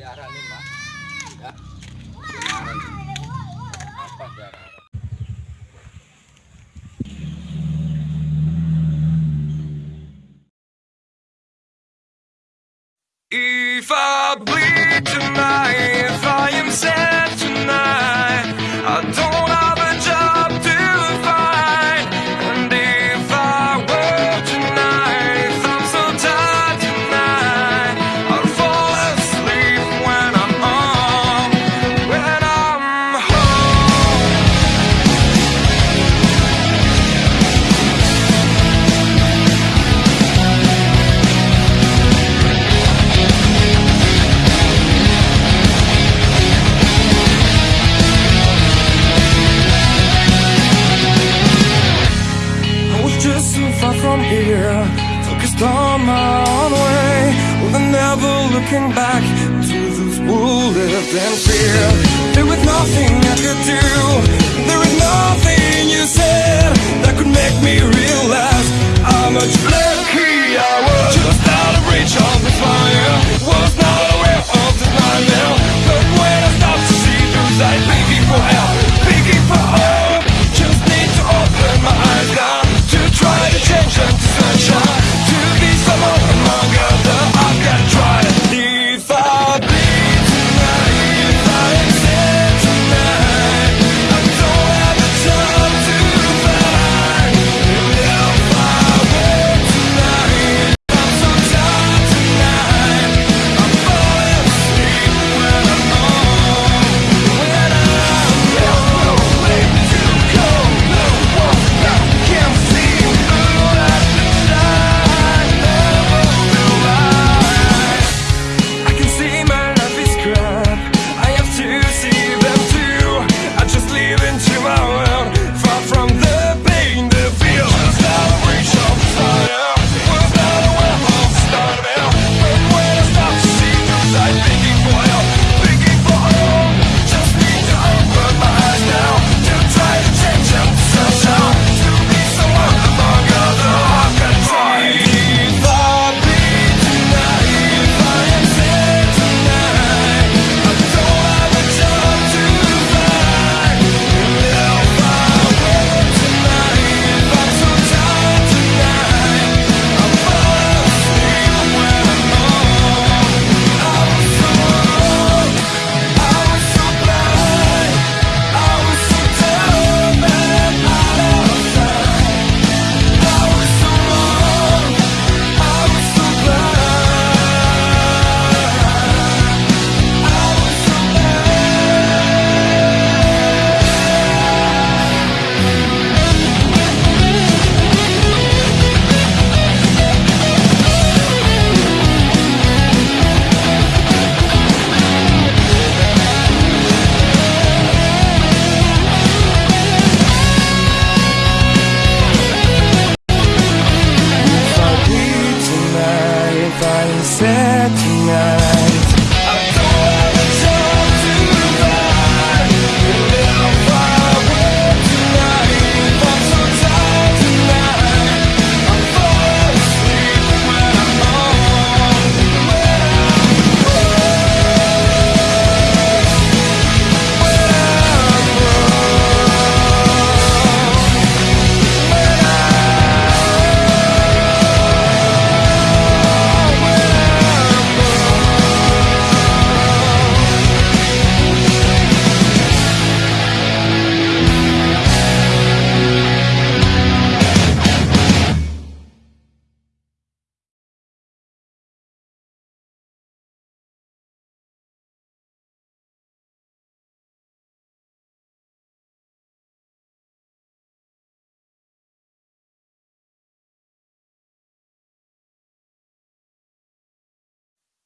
diarahin If I bleed taken back to this world of fear There was nothing I could do.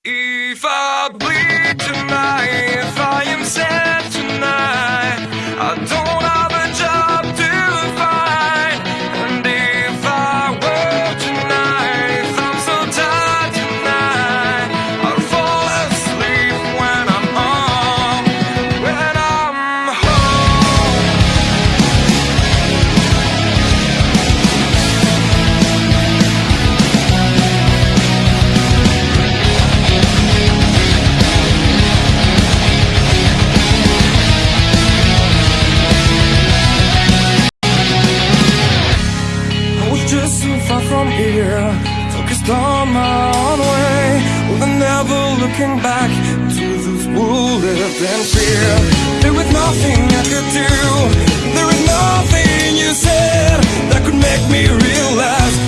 If I bleed tonight, if I am sad tonight, I don't just so far from here. Focused on my own way. With never looking back To those who lived in fear. There was nothing I could do. There was nothing you said That could make me realize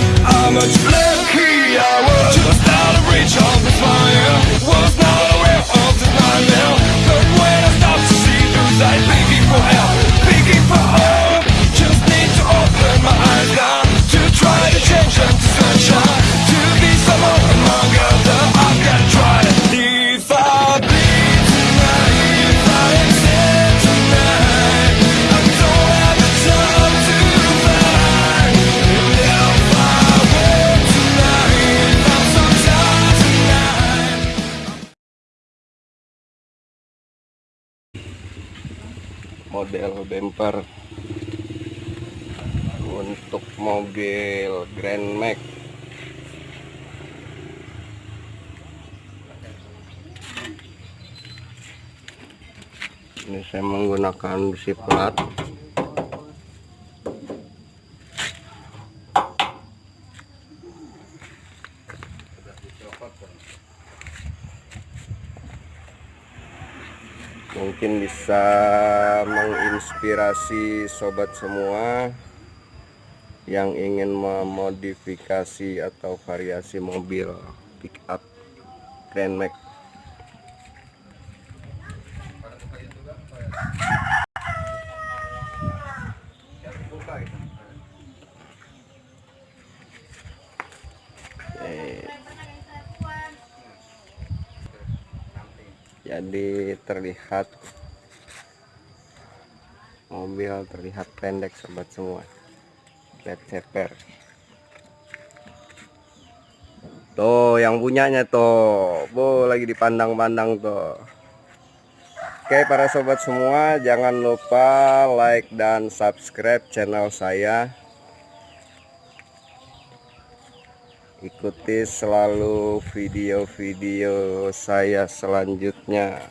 model bumper untuk mobil Grand Max. Ini saya menggunakan besi plat mungkin bisa menginspirasi sobat semua yang ingin memodifikasi atau variasi mobil pick up Grand Max jadi terlihat mobil terlihat pendek sobat semua. Lihat ceper. Tuh yang punyanya tuh. Bu lagi dipandang-pandang tuh. Oke para sobat semua jangan lupa like dan subscribe channel saya ikuti selalu video-video saya selanjutnya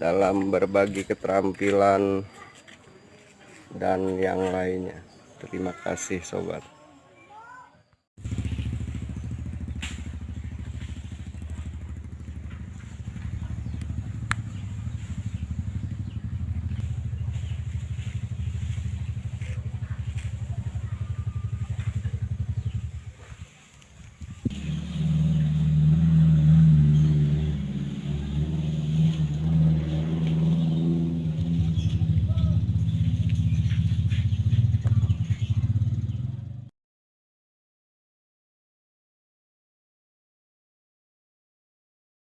dalam berbagi keterampilan dan yang lainnya. Terima kasih sobat